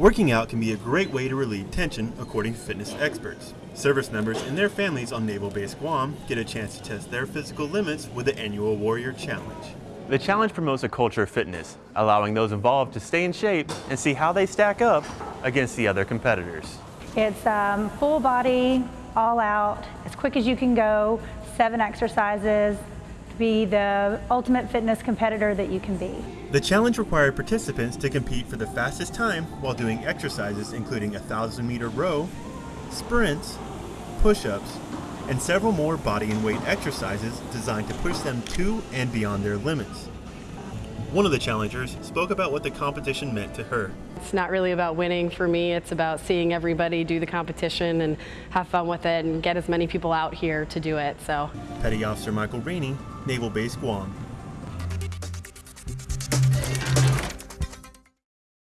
Working out can be a great way to relieve tension, according to fitness experts. Service members and their families on Naval Base Guam get a chance to test their physical limits with the annual Warrior Challenge. The challenge promotes a culture of fitness, allowing those involved to stay in shape and see how they stack up against the other competitors. It's um, full body, all out, as quick as you can go, seven exercises, to be the ultimate fitness competitor that you can be. The challenge required participants to compete for the fastest time while doing exercises including a 1,000 meter row, sprints, push ups, and several more body and weight exercises designed to push them to and beyond their limits. One of the challengers spoke about what the competition meant to her. It's not really about winning for me, it's about seeing everybody do the competition and have fun with it and get as many people out here to do it. So Petty Officer Michael Rainey, Naval Base Guam.